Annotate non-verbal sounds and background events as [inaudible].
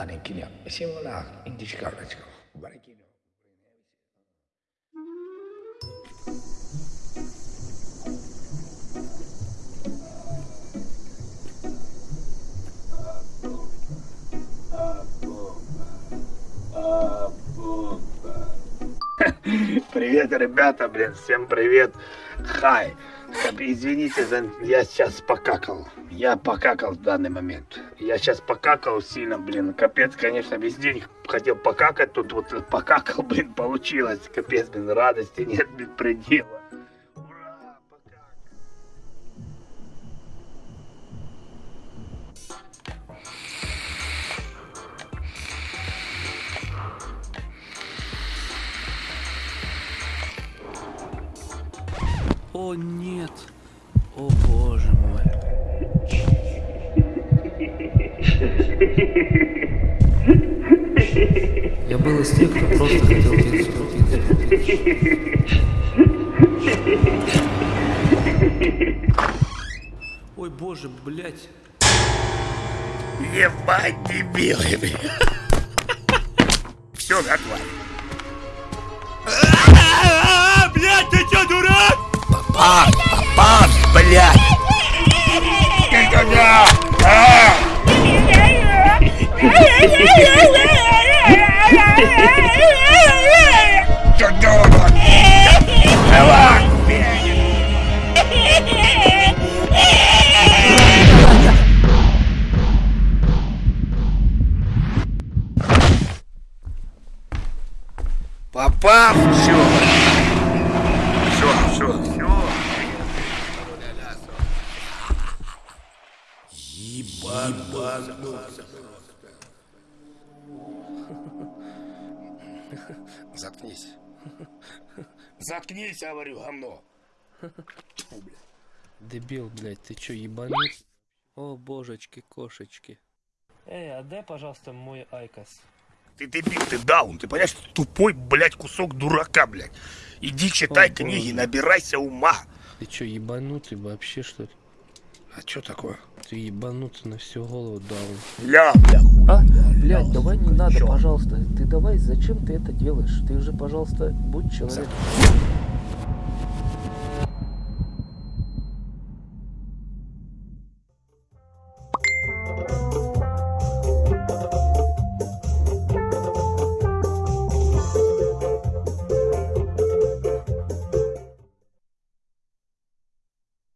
Aning kinya. Si wala, hindi siya karat ko. Barikin. Привет, ребята, блин, всем привет. Хай. Извините, за... я сейчас покакал. Я покакал в данный момент. Я сейчас покакал сильно, блин. Капец, конечно, весь день хотел покакать. Тут вот покакал, [laughs] блин, получилось. Капец, блин, радости нет, блин, предела. О нет! О боже мой! Я был из тех, кто просто хотел пиццу, пиццу, пиццу. Ой, боже, блядь. Ебать, дебилы. Все, готово. Никогда. А! Просто. Заткнись. Заткнись, я говорю. Тьфу, бля. Дебил, блядь, ты чё, ебанут? О, божечки, кошечки. Эй, отдай, пожалуйста, мой IQOS. Ты дебил, ты даун, ты понимаешь, ты тупой, блядь, кусок дурака, блядь. Иди читай О, книги, боже. набирайся ума. Ты чё, ебанутый вообще, что ли? А что такое? Ты ебанутый на всю голову даун. Ля, бля, хуй. А, блядь, давай не надо, пожалуйста. Ты давай, зачем ты это делаешь? Ты уже, пожалуйста, будь человеком.